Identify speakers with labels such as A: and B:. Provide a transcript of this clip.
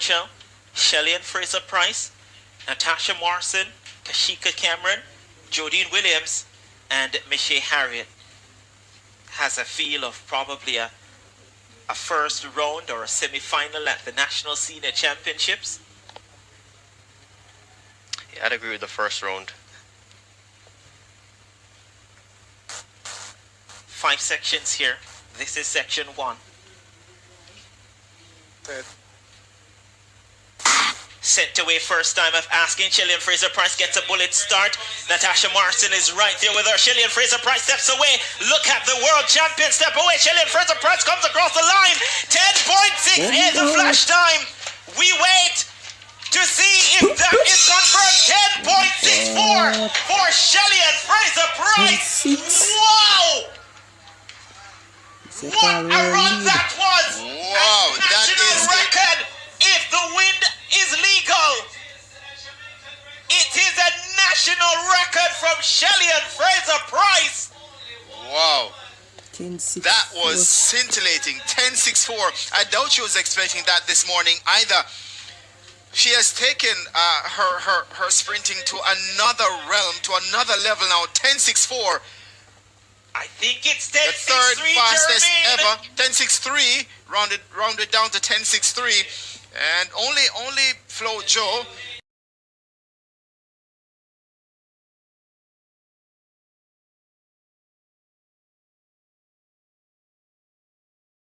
A: Burchell, Shelly-Ann Fraser-Pryce, Natasha Morrison, Kashika Cameron, Jodean Williams, and Michelle Harriet. Has a feel of probably a, a first round or a semi-final at the National Senior Championships.
B: Yeah, I'd agree with the first round.
A: Five sections here. This is section one. Sent away first time of asking. Shelly-Ann Fraser-Pryce gets a bullet start. Natasha Morrison is right there with her. Shelly-Ann Fraser-Pryce steps away. Look at the world champion step away. Shelly-Ann Fraser-Pryce comes across the line. 10.6 is the flash time. We wait to see if that is confirmed. 10.64 for Shelly-Ann Fraser-Pryce. Wow! What a run that was! National record from Shelly and Fraser Price.
C: Wow.
D: 10 6
C: That was scintillating. 10-6-4. I doubt she was expecting that this morning either. She has taken uh, her, her, her sprinting to another realm, to another level now. 10-6-4.
A: I think it's
C: The third
A: 10-6-3,
C: fastest
A: Jermaine.
C: ever. 10-6-3. Rounded, rounded down to 10-6-3. And only only Flo-Jo